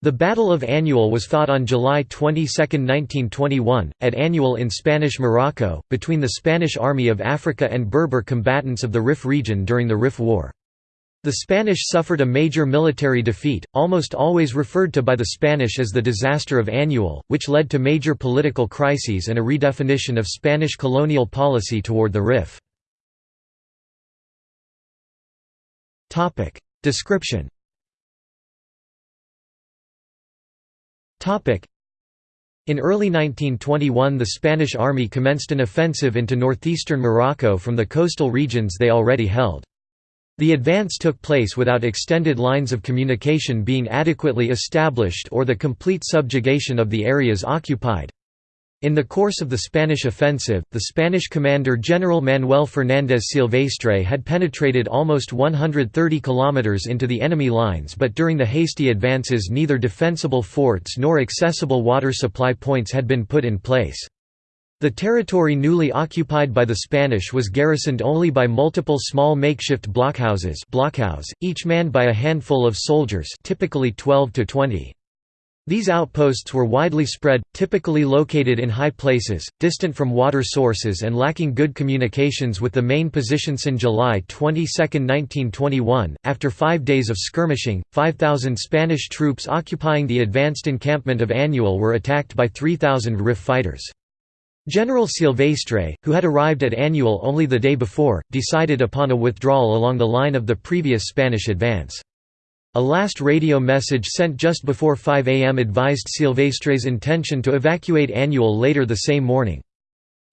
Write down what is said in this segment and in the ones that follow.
The Battle of Annual was fought on July 22, 1921, at Annual in Spanish Morocco, between the Spanish Army of Africa and Berber combatants of the Rif region during the Rif War. The Spanish suffered a major military defeat, almost always referred to by the Spanish as the Disaster of Annual, which led to major political crises and a redefinition of Spanish colonial policy toward the Rif. Description In early 1921 the Spanish army commenced an offensive into northeastern Morocco from the coastal regions they already held. The advance took place without extended lines of communication being adequately established or the complete subjugation of the areas occupied. In the course of the Spanish offensive, the Spanish commander General Manuel Fernández Silvestre had penetrated almost 130 kilometers into the enemy lines but during the hasty advances neither defensible forts nor accessible water supply points had been put in place. The territory newly occupied by the Spanish was garrisoned only by multiple small makeshift blockhouses blockhouse, each manned by a handful of soldiers typically 12 to 20. These outposts were widely spread, typically located in high places, distant from water sources and lacking good communications with the main positions. In July 22, 1921, after five days of skirmishing, 5,000 Spanish troops occupying the advanced encampment of Annual were attacked by 3,000 RIF fighters. General Silvestre, who had arrived at Annual only the day before, decided upon a withdrawal along the line of the previous Spanish advance. A last radio message sent just before 5 am advised Silvestre's intention to evacuate Annual later the same morning.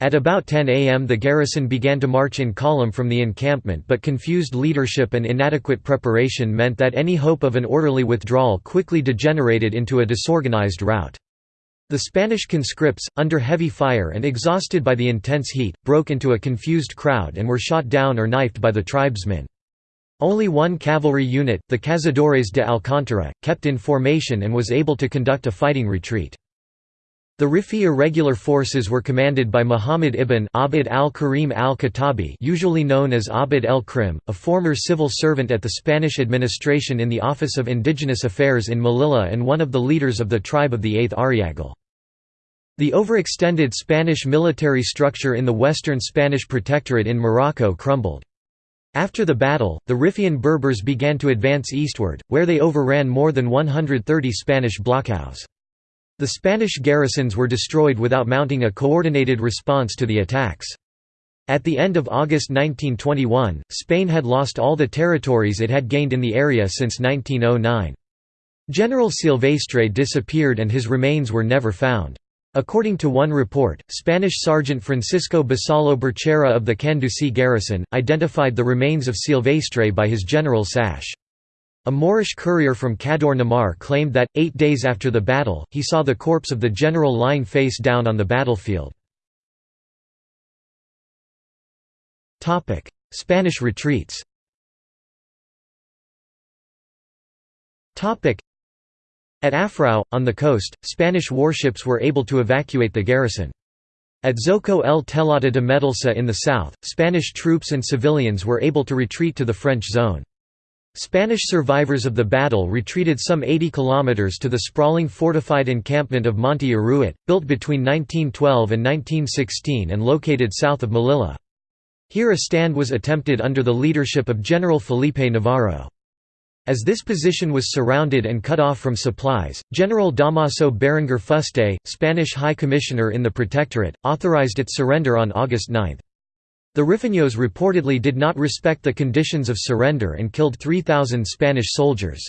At about 10 am the garrison began to march in column from the encampment but confused leadership and inadequate preparation meant that any hope of an orderly withdrawal quickly degenerated into a disorganized rout. The Spanish conscripts, under heavy fire and exhausted by the intense heat, broke into a confused crowd and were shot down or knifed by the tribesmen. Only one cavalry unit, the Cazadores de Alcántara, kept in formation and was able to conduct a fighting retreat. The Rifi irregular forces were commanded by Muhammad ibn Abd al-Karim al-Khattabi usually known as Abd el-Krim, a former civil servant at the Spanish administration in the Office of Indigenous Affairs in Melilla and one of the leaders of the tribe of the Aith Waryaghar. The overextended Spanish military structure in the western Spanish protectorate in Morocco crumbled. After the battle, the Riffian Berbers began to advance eastward, where they overran more than 130 Spanish blockhouses. The Spanish garrisons were destroyed without mounting a coordinated response to the attacks. At the end of August 1921, Spain had lost all the territories it had gained in the area since 1909. General Silvestre disappeared and his remains were never found. According to one report, Spanish Sergeant Francisco Basalo Berchera of the Canduci garrison, identified the remains of Silvestre by his general sash. A Moorish courier from Cador Namar claimed that, eight days after the battle, he saw the corpse of the general lying face down on the battlefield. Spanish retreats at Afrau, on the coast, Spanish warships were able to evacuate the garrison. At Zoco el Telata de Medelsa in the south, Spanish troops and civilians were able to retreat to the French zone. Spanish survivors of the battle retreated some 80 kilometers to the sprawling fortified encampment of Monte Arruit, built between 1912 and 1916 and located south of Melilla. Here a stand was attempted under the leadership of General Felipe Navarro. As this position was surrounded and cut off from supplies, General Damaso Berenguer Fuste, Spanish High Commissioner in the Protectorate, authorized its surrender on August 9. The Rifeños reportedly did not respect the conditions of surrender and killed 3,000 Spanish soldiers.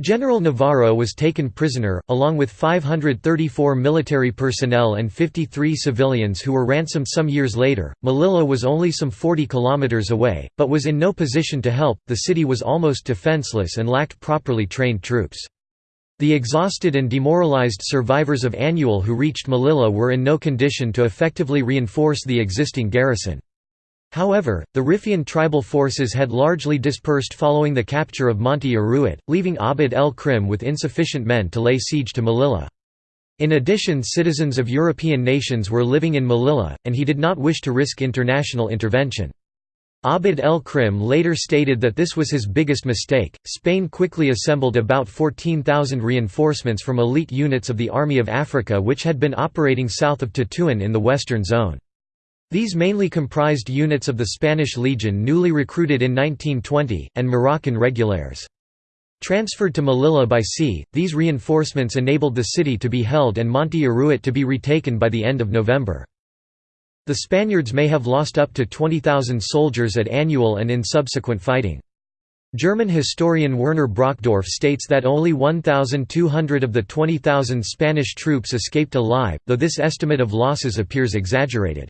General Navarro was taken prisoner, along with 534 military personnel and 53 civilians who were ransomed some years later. Melilla was only some 40 kilometers away, but was in no position to help. The city was almost defenseless and lacked properly trained troops. The exhausted and demoralized survivors of Annual who reached Melilla were in no condition to effectively reinforce the existing garrison. However, the Riffian tribal forces had largely dispersed following the capture of Monte Arruit, leaving Abd el-Krim with insufficient men to lay siege to Melilla. In addition citizens of European nations were living in Melilla, and he did not wish to risk international intervention. Abd el-Krim later stated that this was his biggest mistake. Spain quickly assembled about 14,000 reinforcements from elite units of the Army of Africa which had been operating south of Tetuan in the western zone. These mainly comprised units of the Spanish Legion newly recruited in 1920, and Moroccan regulars. Transferred to Melilla by sea, these reinforcements enabled the city to be held and Monte Arruit to be retaken by the end of November. The Spaniards may have lost up to 20,000 soldiers at annual and in subsequent fighting. German historian Werner Brockdorff states that only 1,200 of the 20,000 Spanish troops escaped alive, though this estimate of losses appears exaggerated.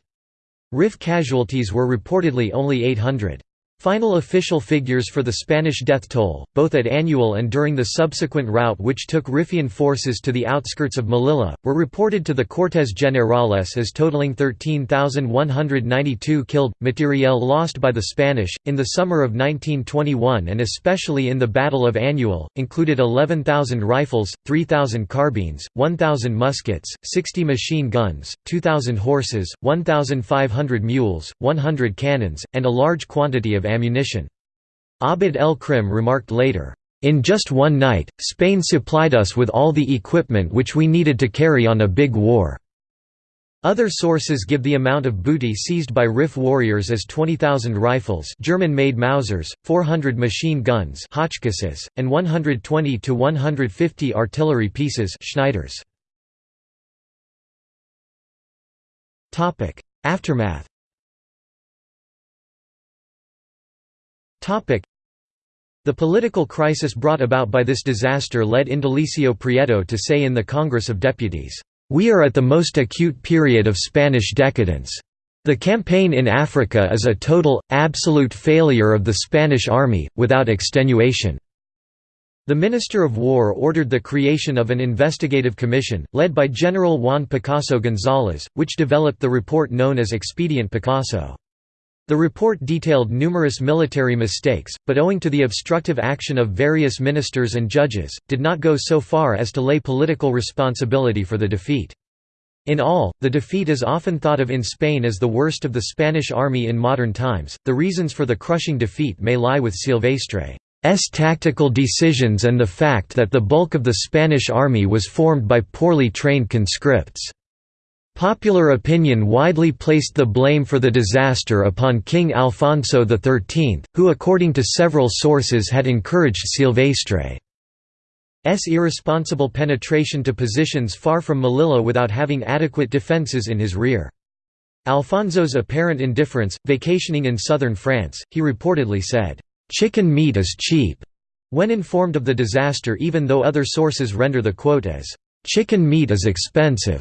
RIF casualties were reportedly only 800. Final official figures for the Spanish death toll, both at annual and during the subsequent rout which took Riffian forces to the outskirts of Melilla, were reported to the Cortes Generales as totaling 13,192 killed. Materiel lost by the Spanish, in the summer of 1921 and especially in the Battle of Annual, included 11,000 rifles, 3,000 carbines, 1,000 muskets, 60 machine guns, 2,000 horses, 1,500 mules, 100 cannons, and a large quantity of ammunition. Abd el-Krim remarked later, "...in just one night, Spain supplied us with all the equipment which we needed to carry on a big war." Other sources give the amount of booty seized by RIF warriors as 20,000 rifles German-made Mausers, 400 machine guns and 120 to 150 artillery pieces Schneiders. Aftermath The political crisis brought about by this disaster led Indalecio Prieto to say in the Congress of Deputies, "...we are at the most acute period of Spanish decadence. The campaign in Africa is a total, absolute failure of the Spanish army, without extenuation." The Minister of War ordered the creation of an investigative commission, led by General Juan Picasso González, which developed the report known as Expediente Picasso. The report detailed numerous military mistakes, but owing to the obstructive action of various ministers and judges, did not go so far as to lay political responsibility for the defeat. In all, the defeat is often thought of in Spain as the worst of the Spanish army in modern times. The reasons for the crushing defeat may lie with Silvestre's tactical decisions and the fact that the bulk of the Spanish army was formed by poorly trained conscripts. Popular opinion widely placed the blame for the disaster upon King Alfonso XIII, who according to several sources had encouraged Silvestre's irresponsible penetration to positions far from Melilla without having adequate defences in his rear. Alfonso's apparent indifference, vacationing in southern France, he reportedly said, "'Chicken meat is cheap' when informed of the disaster even though other sources render the quote as, "'Chicken meat is expensive'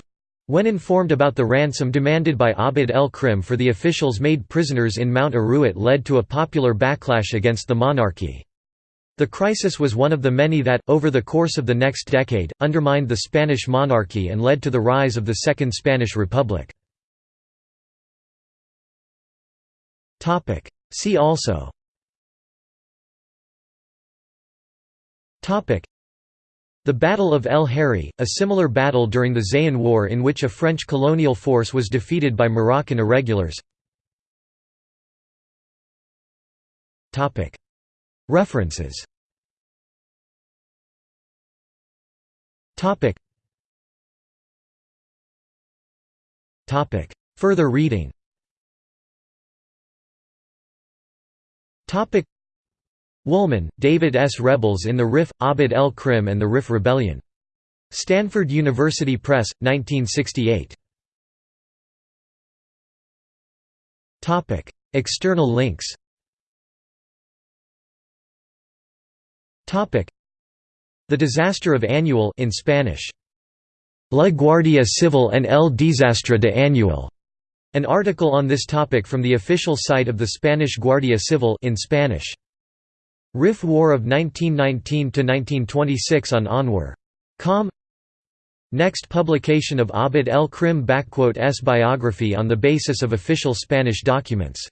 When informed about the ransom demanded by Abd el-Krim for the officials made prisoners in Mount Arruit led to a popular backlash against the monarchy. The crisis was one of the many that, over the course of the next decade, undermined the Spanish monarchy and led to the rise of the Second Spanish Republic. See also the Battle of El Herri, a similar battle during the Zayan War in which a French colonial force was defeated by Moroccan irregulars. References. Further reading Woolman, David S. Rebels in the Rif, Abd el-Krim and the Rif Rebellion. Stanford University Press, 1968. External links The Disaster of Annual in Spanish. La Guardia Civil en el Desastre de Annual. An article on this topic from the official site of the Spanish Guardia Civil in Spanish. RIF War of 1919–1926 on Anwar. Com Next publication of Abd el-Krim S biography on the basis of official Spanish documents